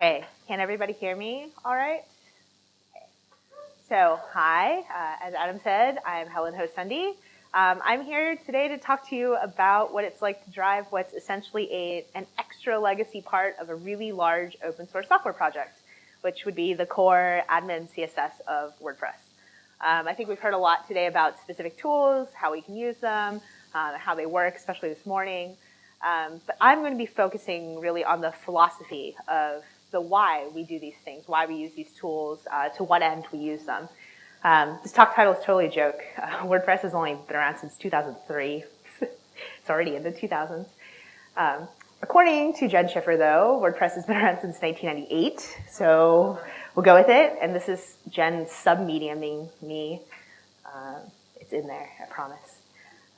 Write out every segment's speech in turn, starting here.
Okay, can everybody hear me all right? Okay. So, hi, uh, as Adam said, I'm Helen Hou-Sandí. Um, I'm here today to talk to you about what it's like to drive what's essentially a, an extra legacy part of a really large open source software project, which would be the core admin CSS of WordPress. Um, I think we've heard a lot today about specific tools, how we can use them, uh, how they work, especially this morning. Um, but I'm going to be focusing really on the philosophy of the why we do these things, why we use these tools, uh, to what end we use them. Um, this talk title is totally a joke. Uh, WordPress has only been around since 2003. it's already in the 2000s. Um, according to Jen Schiffer, though, WordPress has been around since 1998, so we'll go with it. And this is Jen sub-mediuming me. Uh, it's in there, I promise.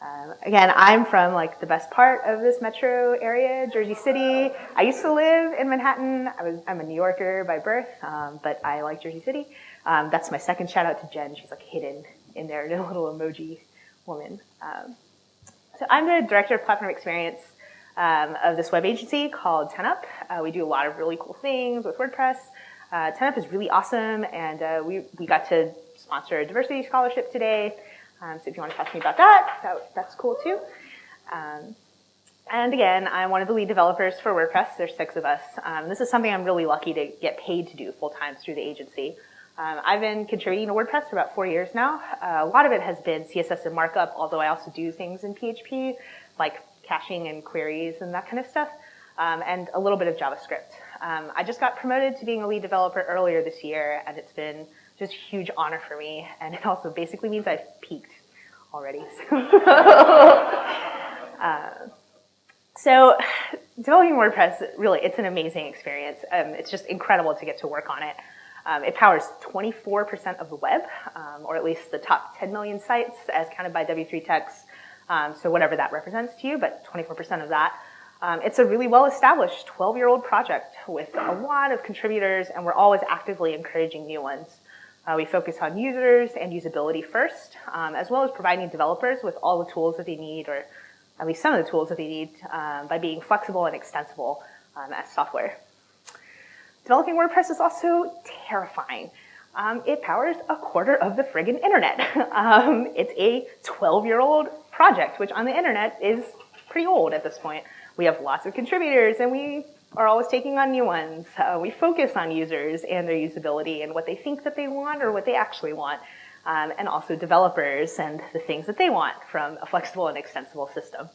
Um, again, I'm from like the best part of this metro area, Jersey City. I used to live in Manhattan. I was, I'm a New Yorker by birth, um, but I like Jersey City. Um, that's my second shout out to Jen. She's like hidden in there, a little emoji woman. Um, so I'm the director of platform experience um, of this web agency called 10up. Uh, we do a lot of really cool things with WordPress. Uh, 10up is really awesome, and uh, we, we got to sponsor a diversity scholarship today. Um, so if you want to talk to me about that, that that's cool too. Um, and again, I'm one of the lead developers for WordPress. There's six of us. Um, this is something I'm really lucky to get paid to do full time through the agency. Um, I've been contributing to WordPress for about four years now. Uh, a lot of it has been CSS and markup, although I also do things in PHP, like caching and queries and that kind of stuff, um, and a little bit of JavaScript. Um, I just got promoted to being a lead developer earlier this year, and it's been just huge honor for me. And it also basically means I've peaked already. uh, so developing WordPress, really, it's an amazing experience. Um, it's just incredible to get to work on it. Um, it powers 24% of the web, um, or at least the top 10 million sites as counted by W3Techs. Um, so whatever that represents to you, but 24% of that. Um, it's a really well-established 12-year-old project with a lot of contributors, and we're always actively encouraging new ones. Uh, we focus on users and usability first, um, as well as providing developers with all the tools that they need, or at least some of the tools that they need, um, by being flexible and extensible um, as software. Developing WordPress is also terrifying. Um, it powers a quarter of the friggin' internet. Um, it's a 12-year-old project, which on the internet is pretty old at this point. We have lots of contributors, and we are always taking on new ones. Uh, we focus on users and their usability and what they think that they want or what they actually want. Um, and also developers and the things that they want from a flexible and extensible system.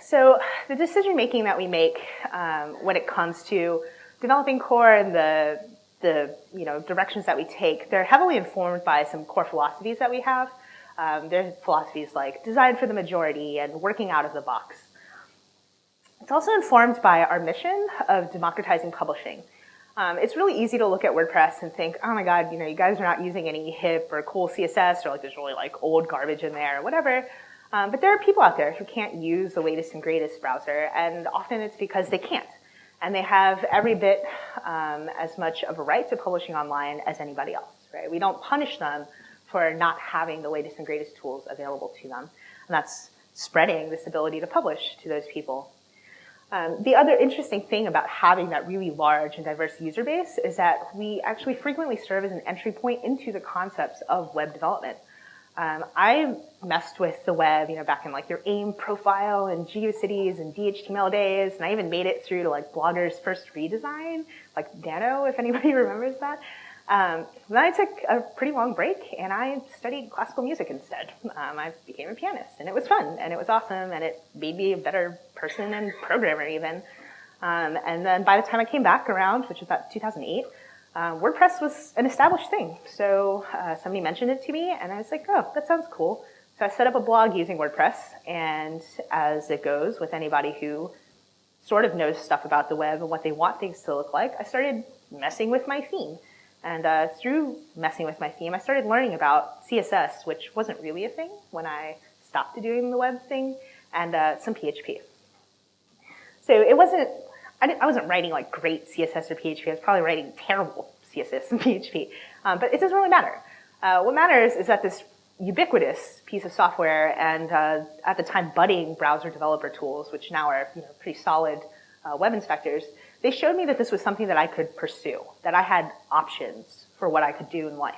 So the decision making that we make um, when it comes to developing core and the, the you know, directions that we take, they're heavily informed by some core philosophies that we have. Um, there's philosophies like design for the majority and working out of the box. It's also informed by our mission of democratizing publishing. Um, it's really easy to look at WordPress and think, oh my god, you know, you guys are not using any hip or cool CSS or like there's really like old garbage in there or whatever. Um, but there are people out there who can't use the latest and greatest browser, and often it's because they can't. And they have every bit um, as much of a right to publishing online as anybody else, right? We don't punish them for not having the latest and greatest tools available to them. And that's spreading this ability to publish to those people um, the other interesting thing about having that really large and diverse user base is that we actually frequently serve as an entry point into the concepts of web development. Um, I messed with the web, you know, back in like your AIM profile and GeoCities and DHTML days, and I even made it through to like Blogger's first redesign, like Dano, if anybody remembers that. Um, then I took a pretty long break and I studied classical music instead. Um, I became a pianist and it was fun and it was awesome and it made me a better person and programmer even. Um, and then by the time I came back around, which was about 2008, uh, WordPress was an established thing. So uh, somebody mentioned it to me and I was like, oh, that sounds cool. So I set up a blog using WordPress and as it goes with anybody who sort of knows stuff about the web and what they want things to look like, I started messing with my theme. And uh, through messing with my theme, I started learning about CSS, which wasn't really a thing when I stopped doing the web thing, and uh, some PHP. So it wasn't, I, I, wasn't writing like great CSS or PHP, I was probably writing terrible CSS and PHP, um, but it doesn't really matter. Uh, what matters is that this ubiquitous piece of software and uh, at the time budding browser developer tools, which now are you know, pretty solid uh, web inspectors, they showed me that this was something that I could pursue, that I had options for what I could do in life.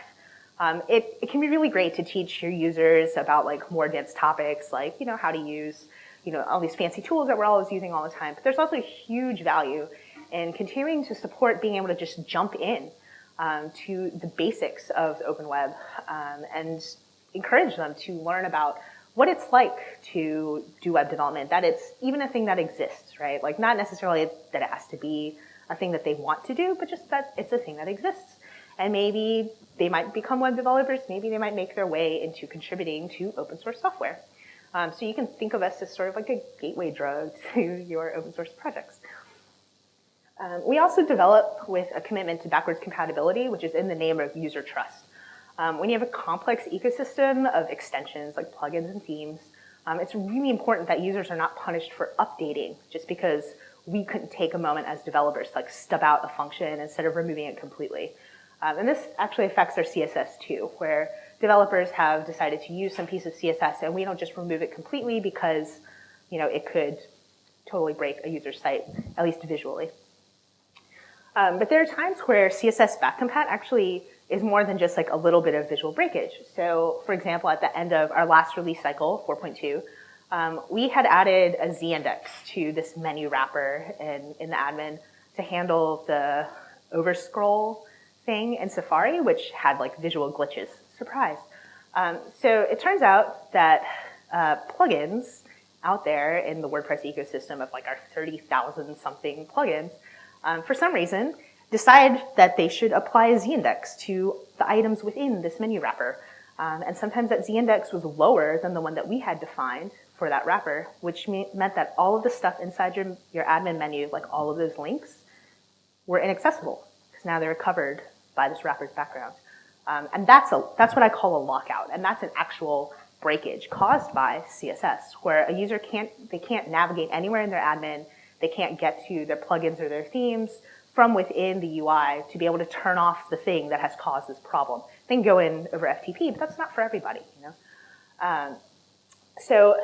Um, it, it can be really great to teach your users about like more advanced topics, like you know how to use you know all these fancy tools that we're always using all the time. But there's also huge value in continuing to support being able to just jump in um, to the basics of the open web um, and encourage them to learn about what it's like to do web development, that it's even a thing that exists, right? Like not necessarily that it has to be a thing that they want to do, but just that it's a thing that exists. And maybe they might become web developers, maybe they might make their way into contributing to open source software. Um, so you can think of us as sort of like a gateway drug to your open source projects. Um, we also develop with a commitment to backwards compatibility, which is in the name of user trust. Um, when you have a complex ecosystem of extensions like plugins and themes, um, it's really important that users are not punished for updating just because we couldn't take a moment as developers to like stub out a function instead of removing it completely. Um, and this actually affects our CSS too, where developers have decided to use some piece of CSS and we don't just remove it completely because you know, it could totally break a user's site, at least visually. Um, but there are times where CSS backcompat actually is more than just like a little bit of visual breakage. So for example, at the end of our last release cycle, 4.2, um, we had added a z-index to this menu wrapper in, in the admin to handle the overscroll thing in Safari, which had like visual glitches. Surprise. Um, so it turns out that uh, plugins out there in the WordPress ecosystem of like our 30,000 something plugins, um, for some reason, decide that they should apply a z-index to the items within this menu wrapper. Um, and sometimes that z-index was lower than the one that we had defined for that wrapper, which me meant that all of the stuff inside your, your admin menu, like all of those links, were inaccessible because now they're covered by this wrapper's background. Um, and that's, a, that's what I call a lockout. And that's an actual breakage caused by CSS, where a user can't, they can't navigate anywhere in their admin, they can't get to their plugins or their themes, from within the UI to be able to turn off the thing that has caused this problem. They can go in over FTP, but that's not for everybody, you know? Um, so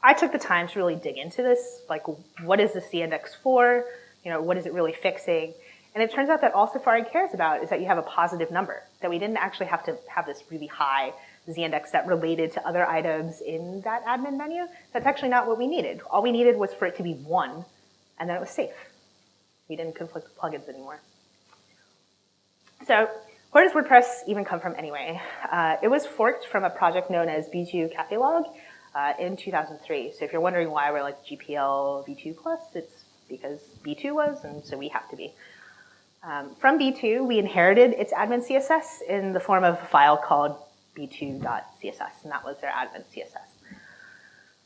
I took the time to really dig into this, like what is the z-index for? You know, what is it really fixing? And it turns out that all Safari cares about is that you have a positive number, that we didn't actually have to have this really high z-index that related to other items in that admin menu. That's actually not what we needed. All we needed was for it to be one, and then it was safe. We didn't conflict with plugins anymore. So where does WordPress even come from anyway? Uh, it was forked from a project known as B2 Cafélog uh, in 2003. So if you're wondering why we're like GPL V2 plus, it's because B2 was, and so we have to be. Um, from B2, we inherited its admin CSS in the form of a file called b2.css, and that was their admin CSS.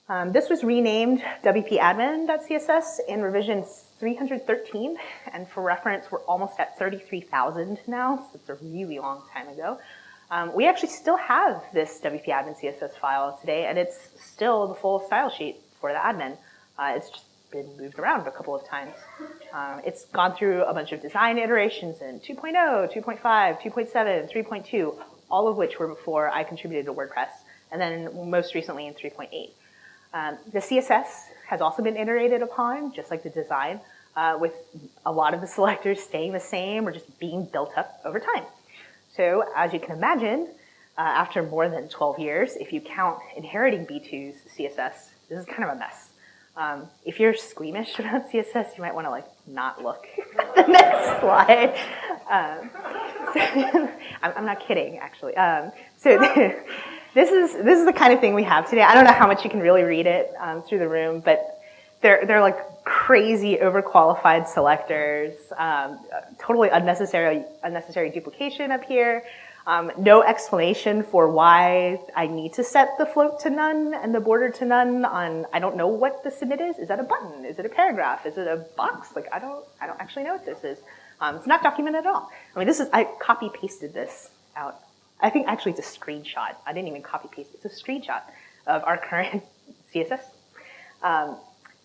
Um, this was renamed wp-admin.css in revision 313, and for reference, we're almost at 33,000 now, so it's a really long time ago. Um, we actually still have this wp-admin CSS file today, and it's still the full style sheet for the admin. Uh, it's just been moved around a couple of times. Um, it's gone through a bunch of design iterations in 2.0, 2.5, 2.7, 3.2, all of which were before I contributed to WordPress, and then most recently in 3.8. Um, the CSS has also been iterated upon, just like the design, uh, with a lot of the selectors staying the same or just being built up over time. So as you can imagine, uh, after more than 12 years, if you count inheriting B2's CSS, this is kind of a mess. Um, if you're squeamish about CSS, you might want to like not look at the next slide. Um, so, I'm, not kidding, actually. Um, so this is this is the kind of thing we have today. I don't know how much you can really read it um, through the room, but they're they're like crazy overqualified selectors, um, totally unnecessary unnecessary duplication up here. Um, no explanation for why I need to set the float to none and the border to none on, I don't know what the submit is. Is that a button? Is it a paragraph? Is it a box? Like, I don't, I don't actually know what this is. Um, it's not documented at all. I mean, this is, I copy pasted this out. I think actually it's a screenshot. I didn't even copy paste. It's a screenshot of our current CSS. Um,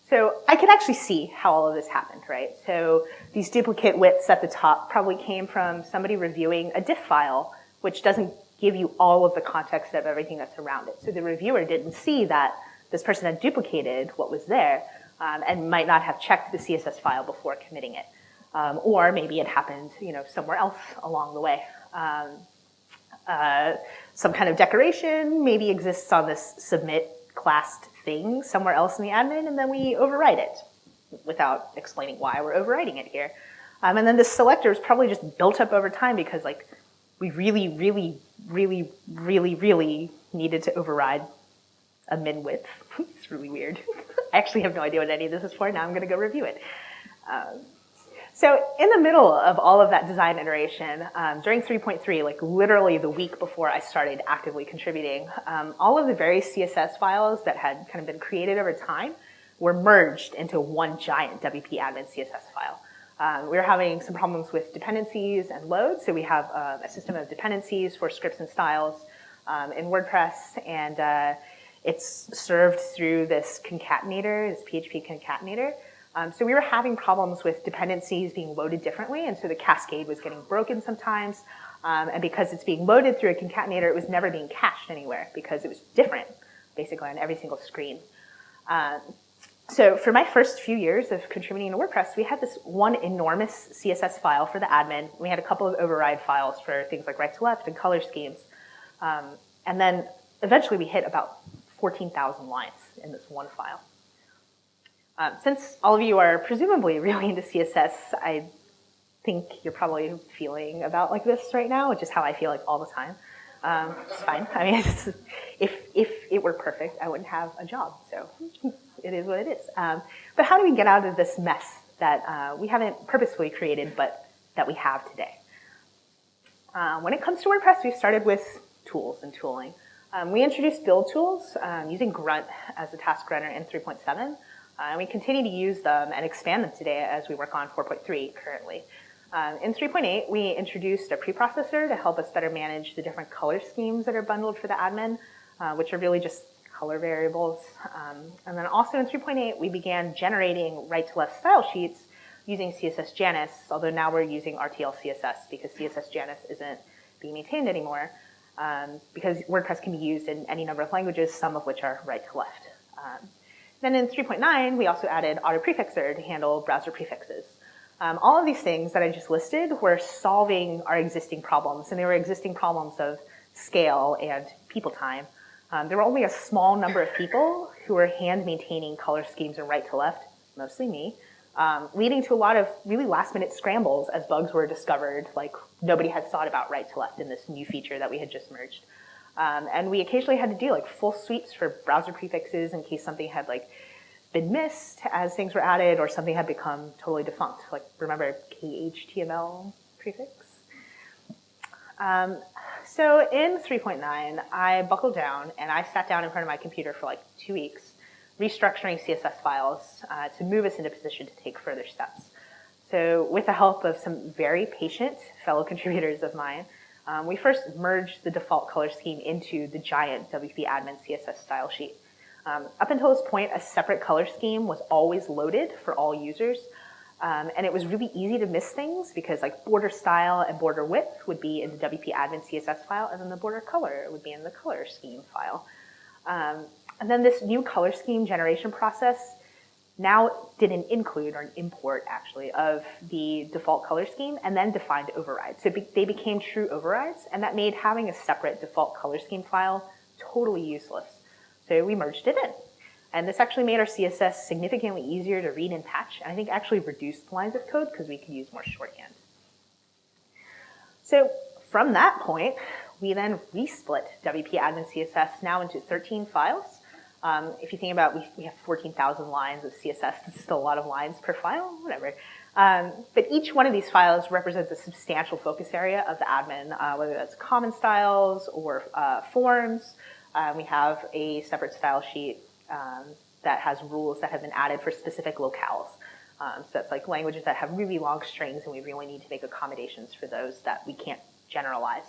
so I can actually see how all of this happened, right? So these duplicate widths at the top probably came from somebody reviewing a diff file which doesn't give you all of the context of everything that's around it. So the reviewer didn't see that this person had duplicated what was there. um, and might not have checked the CSS file before committing it. Um, or maybe it happened you know, somewhere else along the way. Um, uh, some kind of decoration maybe exists on this submit classed thing somewhere else in the admin, and then we override it without explaining why we're overriding it here. Um, and then the selector is probably just built up over time because like we really, really, really, really, really needed to override a min width. it's really weird. I actually have no idea what any of this is for. Now I'm going to go review it. Um, so in the middle of all of that design iteration, um, during 3.3, like literally the week before I started actively contributing, um, all of the various CSS files that had kind of been created over time were merged into one giant WP admin CSS file. Um, we were having some problems with dependencies and loads, so we have uh, a system of dependencies for scripts and styles um, in WordPress, and uh, it's served through this concatenator, this PHP concatenator. Um, so we were having problems with dependencies being loaded differently, and so the cascade was getting broken sometimes. Um, and because it's being loaded through a concatenator, it was never being cached anywhere because it was different, basically on every single screen. Um, so for my first few years of contributing to WordPress, we had this one enormous CSS file for the admin. We had a couple of override files for things like right to left and color schemes. Um, and then eventually we hit about 14,000 lines in this one file. Um, since all of you are presumably really into CSS, I think you're probably feeling about like this right now, which is how I feel like all the time. Um, it's fine. I mean, if, if it were perfect, I wouldn't have a job. So it is what it is. Um, but how do we get out of this mess that uh, we haven't purposefully created, but that we have today? Uh, when it comes to WordPress, we started with tools and tooling. Um, we introduced build tools um, using Grunt as a task runner in 3.7. Uh, and we continue to use them and expand them today as we work on 4.3 currently. Um, in 3.8, we introduced a preprocessor to help us better manage the different color schemes that are bundled for the admin, uh, which are really just color variables. Um, and then also in 3.8, we began generating right-to-left style sheets using CSS Janus, although now we're using RTL CSS because CSS Janus isn't being maintained anymore, um, because WordPress can be used in any number of languages, some of which are right-to-left. Um, then in 3.9, we also added Autoprefixer to handle browser prefixes. Um, all of these things that I just listed were solving our existing problems, and they were existing problems of scale and people time. Um, there were only a small number of people who were hand maintaining color schemes and right to left, mostly me, um, leading to a lot of really last minute scrambles as bugs were discovered, like nobody had thought about right to left in this new feature that we had just merged. Um, and we occasionally had to do like full sweeps for browser prefixes in case something had like been missed as things were added or something had become totally defunct. Like remember KHTML prefix? Um, so in 3.9, I buckled down and I sat down in front of my computer for like two weeks, restructuring CSS files uh, to move us into position to take further steps. So with the help of some very patient fellow contributors of mine, um, we first merged the default color scheme into the giant WP admin CSS style sheet. Um, up until this point, a separate color scheme was always loaded for all users. Um, and it was really easy to miss things because like border style and border width would be in the WP admin CSS file, and then the border color would be in the color scheme file. Um, and then this new color scheme generation process now did an include or an import actually of the default color scheme and then defined overrides. So be they became true overrides and that made having a separate default color scheme file totally useless. So we merged it in. And this actually made our CSS significantly easier to read and patch, and I think actually reduced lines of code because we could use more shorthand. So from that point, we then resplit WP admin CSS now into 13 files. Um, if you think about, we, we have 14,000 lines of CSS. It's still a lot of lines per file, whatever. Um, but each one of these files represents a substantial focus area of the admin, uh, whether that's common styles or uh, forms. Uh, we have a separate style sheet um, that has rules that have been added for specific locales. Um, so that's like languages that have really long strings and we really need to make accommodations for those that we can't generalize.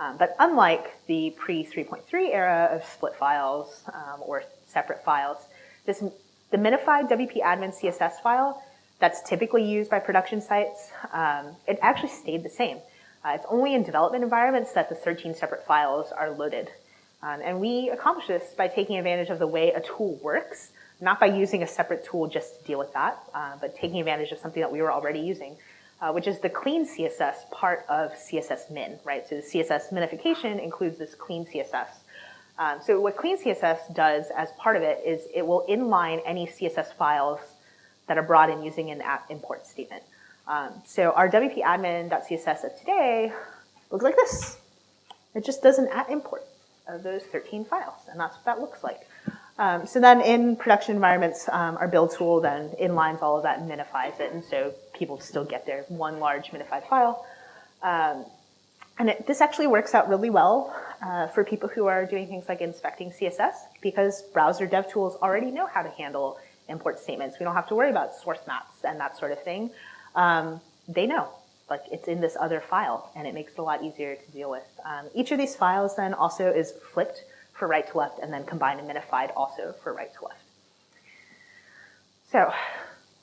Um, but unlike the pre 3.3 era of split files um, or separate files, this the minified WP admin CSS file that's typically used by production sites, um, it actually stayed the same. Uh, it's only in development environments that the 13 separate files are loaded. Um, and we accomplish this by taking advantage of the way a tool works not by using a separate tool just to deal with that, uh, but taking advantage of something that we were already using, uh, which is the clean CSS part of CSS min, right? So the CSS minification includes this clean CSS. Um, so what clean CSS does as part of it is it will inline any CSS files that are brought in using an import statement. Um, so our wp-admin.css of today looks like this. It just does an at import of those 13 files, and that's what that looks like. Um, so then in production environments, um, our build tool then inlines all of that and minifies it, and so people still get their one large minified file. Um, and it, this actually works out really well uh, for people who are doing things like inspecting CSS because browser dev tools already know how to handle import statements. We don't have to worry about source maps and that sort of thing. Um, they know, like it's in this other file and it makes it a lot easier to deal with. Um, each of these files then also is flipped for right to left and then combined and minified also for right to left. So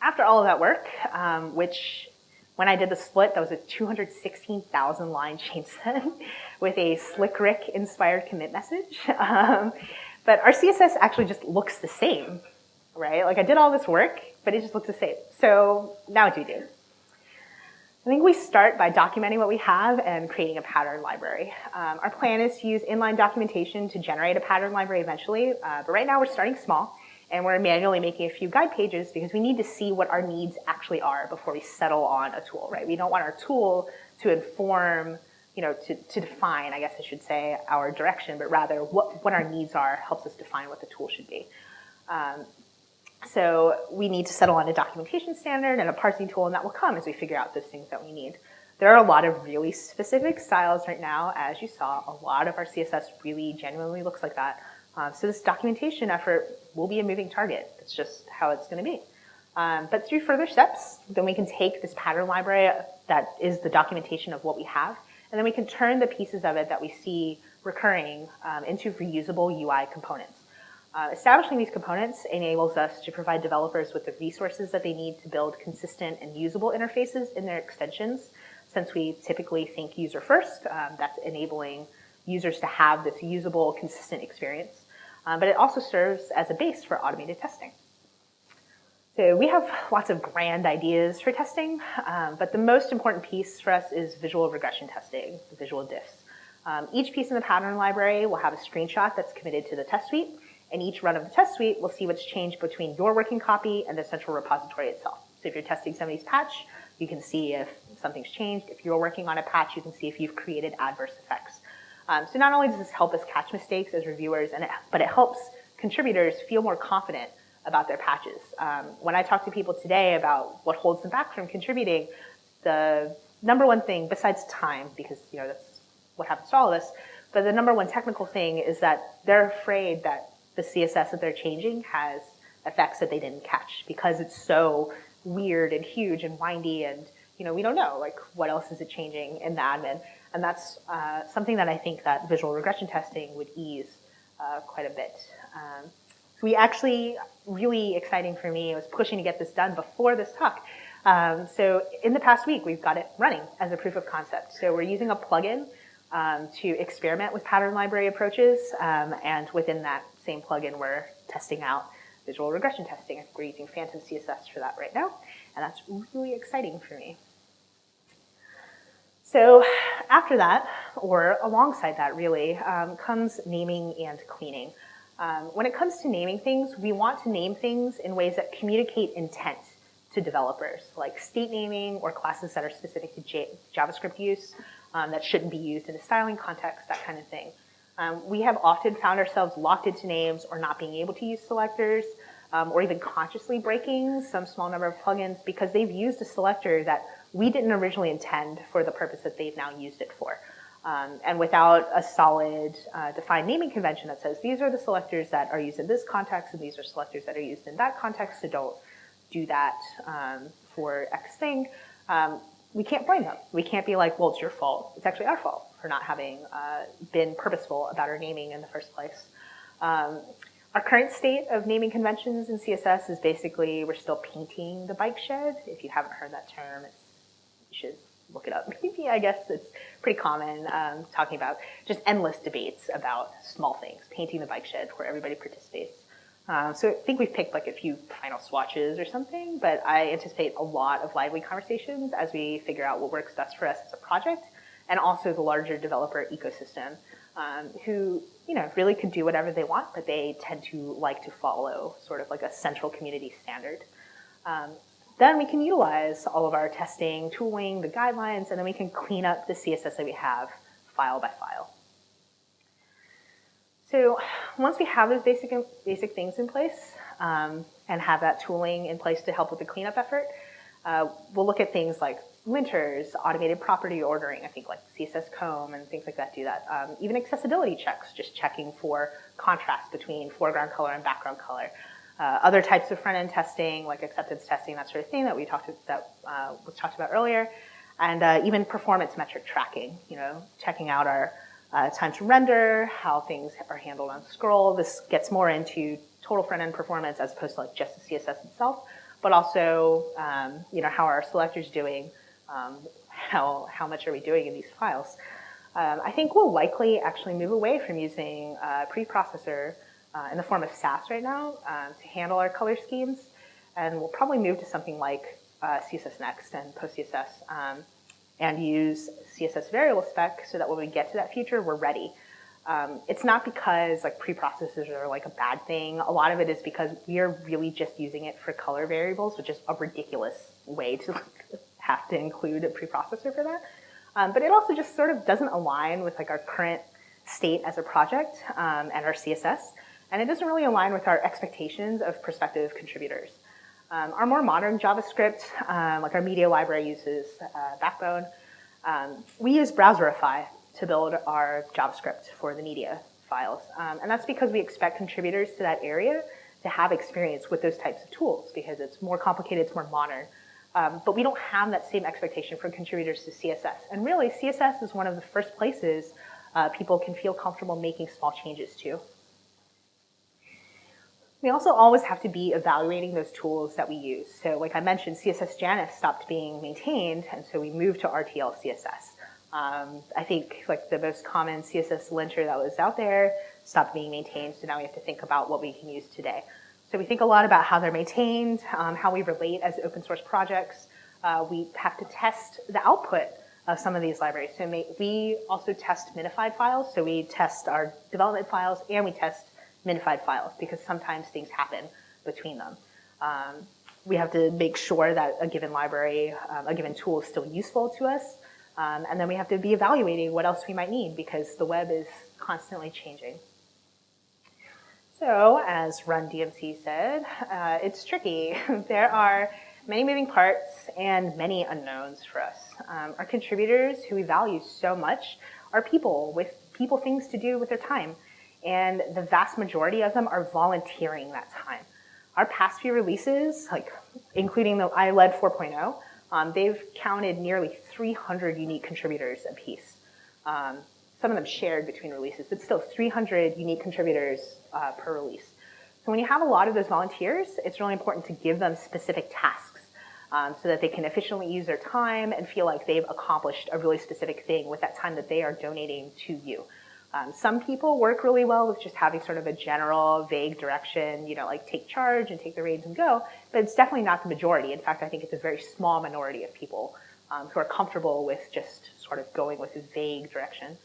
after all of that work, um, which when I did the split, that was a 216,000 line change set with a Slick Rick inspired commit message. Um, but our CSS actually just looks the same, right? Like I did all this work, but it just looks the same. So now what do we do? I think we start by documenting what we have and creating a pattern library. Um, our plan is to use inline documentation to generate a pattern library eventually, uh, but right now we're starting small and we're manually making a few guide pages because we need to see what our needs actually are before we settle on a tool, right? We don't want our tool to inform, you know, to, to define, I guess I should say, our direction, but rather what, what our needs are helps us define what the tool should be. Um, so we need to settle on a documentation standard and a parsing tool, and that will come as we figure out those things that we need. There are a lot of really specific styles right now. As you saw, a lot of our CSS really genuinely looks like that. Um, so this documentation effort will be a moving target. It's just how it's going to be. Um, but through further steps, then we can take this pattern library that is the documentation of what we have, and then we can turn the pieces of it that we see recurring um, into reusable UI components. Uh, establishing these components enables us to provide developers with the resources that they need to build consistent and usable interfaces in their extensions. Since we typically think user first, um, that's enabling users to have this usable, consistent experience. Uh, but it also serves as a base for automated testing. So we have lots of grand ideas for testing, um, but the most important piece for us is visual regression testing, the visual diffs. Um, each piece in the pattern library will have a screenshot that's committed to the test suite, and each run of the test suite will see what's changed between your working copy and the central repository itself. So if you're testing somebody's patch, you can see if something's changed. If you're working on a patch, you can see if you've created adverse effects. Um, so not only does this help us catch mistakes as reviewers, and it, but it helps contributors feel more confident about their patches. Um, when I talk to people today about what holds them back from contributing, the number one thing, besides time, because you know that's what happens to all of us, but the number one technical thing is that they're afraid that the CSS that they're changing has effects that they didn't catch because it's so weird and huge and windy and you know we don't know like what else is it changing in the admin and that's uh, something that I think that visual regression testing would ease uh, quite a bit. Um, so we actually, really exciting for me, I was pushing to get this done before this talk. Um, so in the past week, we've got it running as a proof of concept. So we're using a plugin um, to experiment with pattern library approaches, um, and within that same plugin, we're testing out visual regression testing. We're using PhantomCSS for that right now, and that's really exciting for me. So after that, or alongside that really, um, comes naming and cleaning. Um, when it comes to naming things, we want to name things in ways that communicate intent to developers, like state naming or classes that are specific to J JavaScript use um, that shouldn't be used in a styling context, that kind of thing. Um, we have often found ourselves locked into names or not being able to use selectors um, or even consciously breaking some small number of plugins because they've used a selector that we didn't originally intend for the purpose that they've now used it for. Um, and without a solid uh, defined naming convention that says these are the selectors that are used in this context and these are selectors that are used in that context, so don't do that um, for X thing, um, we can't blame them. We can't be like, well, it's your fault. It's actually our fault for not having uh, been purposeful about our naming in the first place. Um, our current state of naming conventions in CSS is basically we're still painting the bike shed. If you haven't heard that term, it's should look it up. Maybe I guess it's pretty common um, talking about just endless debates about small things, painting the bike shed where everybody participates. Uh, so I think we've picked like a few final swatches or something, but I anticipate a lot of lively conversations as we figure out what works best for us as a project and also the larger developer ecosystem um, who you know really could do whatever they want, but they tend to like to follow sort of like a central community standard. Um, then we can utilize all of our testing, tooling, the guidelines, and then we can clean up the CSS that we have file by file. So once we have those basic, basic things in place um, and have that tooling in place to help with the cleanup effort, uh, we'll look at things like linters, automated property ordering, I think like CSScomb and things like that do that. Um, even accessibility checks, just checking for contrast between foreground color and background color. Uh, other types of front-end testing, like acceptance testing, that sort of thing that we talked that uh, was talked about earlier, and uh, even performance metric tracking. You know, checking out our uh, time to render, how things are handled on scroll. This gets more into total front-end performance as opposed to like just the CSS itself, but also um, you know how our selectors doing, um, how how much are we doing in these files. Um, I think we'll likely actually move away from using a preprocessor uh, in the form of Sass right now um, to handle our color schemes, and we'll probably move to something like uh, CSS Next and PostCSS um, and use CSS variable spec so that when we get to that future, we're ready. Um, it's not because like preprocessors are like a bad thing. A lot of it is because we are really just using it for color variables, which is a ridiculous way to like, have to include a preprocessor for that. Um, but it also just sort of doesn't align with like our current state as a project um, and our CSS. And it doesn't really align with our expectations of prospective contributors. Um, our more modern JavaScript, um, like our media library uses uh, Backbone. Um, we use Browserify to build our JavaScript for the media files. Um, and that's because we expect contributors to that area to have experience with those types of tools because it's more complicated, it's more modern. Um, but we don't have that same expectation for contributors to CSS. And really, CSS is one of the first places uh, people can feel comfortable making small changes to. We also always have to be evaluating those tools that we use. So like I mentioned, CSS Janus stopped being maintained, and so we moved to RTL CSS. Um, I think like the most common CSS linter that was out there stopped being maintained, so now we have to think about what we can use today. So we think a lot about how they're maintained, um, how we relate as open source projects. Uh, we have to test the output of some of these libraries. So we also test minified files. So we test our development files and we test minified files because sometimes things happen between them. Um, we have to make sure that a given library, um, a given tool is still useful to us. Um, and then we have to be evaluating what else we might need because the web is constantly changing. So, as Run DMC said, uh, it's tricky. there are many moving parts and many unknowns for us. Um, our contributors, who we value so much, are people with people things to do with their time and the vast majority of them are volunteering that time. Our past few releases, like including the iLED 4.0, um, they've counted nearly 300 unique contributors apiece. Um, some of them shared between releases, but still 300 unique contributors uh, per release. So when you have a lot of those volunteers, it's really important to give them specific tasks um, so that they can efficiently use their time and feel like they've accomplished a really specific thing with that time that they are donating to you. Um, some people work really well with just having sort of a general, vague direction, you know, like take charge and take the reins and go, but it's definitely not the majority. In fact, I think it's a very small minority of people um, who are comfortable with just sort of going with a vague direction.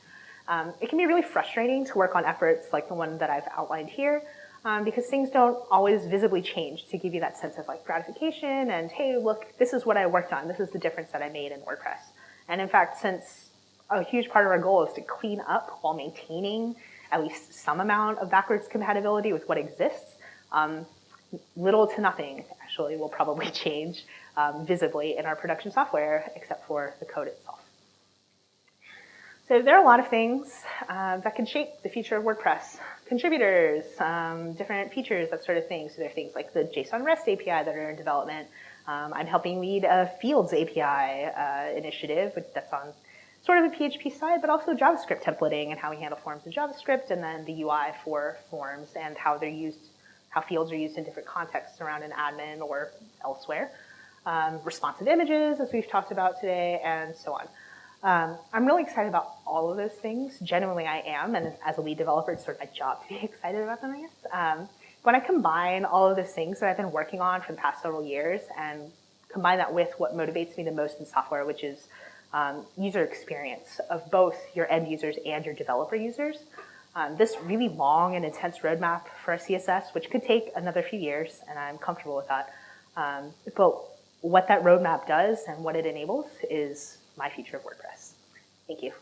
Um, it can be really frustrating to work on efforts like the one that I've outlined here, um, because things don't always visibly change to give you that sense of like gratification and, hey, look, this is what I worked on. This is the difference that I made in WordPress. And in fact, since a huge part of our goal is to clean up while maintaining at least some amount of backwards compatibility with what exists. Um, little to nothing actually will probably change um, visibly in our production software except for the code itself. So there are a lot of things uh, that can shape the future of WordPress. Contributors, um, different features, that sort of thing. So there are things like the JSON REST API that are in development. Um, I'm helping lead a Fields API uh, initiative which that's on sort of a PHP side, but also JavaScript templating and how we handle forms in JavaScript, and then the UI for forms and how they're used, how fields are used in different contexts around an admin or elsewhere. Um, responsive images, as we've talked about today, and so on. Um, I'm really excited about all of those things. Genuinely, I am, and as a lead developer, it's sort of my job to be excited about them, I guess. Um, when I combine all of those things that I've been working on for the past several years and combine that with what motivates me the most in software, which is um, user experience of both your end users and your developer users, um, this really long and intense roadmap for CSS, which could take another few years, and I'm comfortable with that. Um, but what that roadmap does and what it enables is my future of WordPress. Thank you.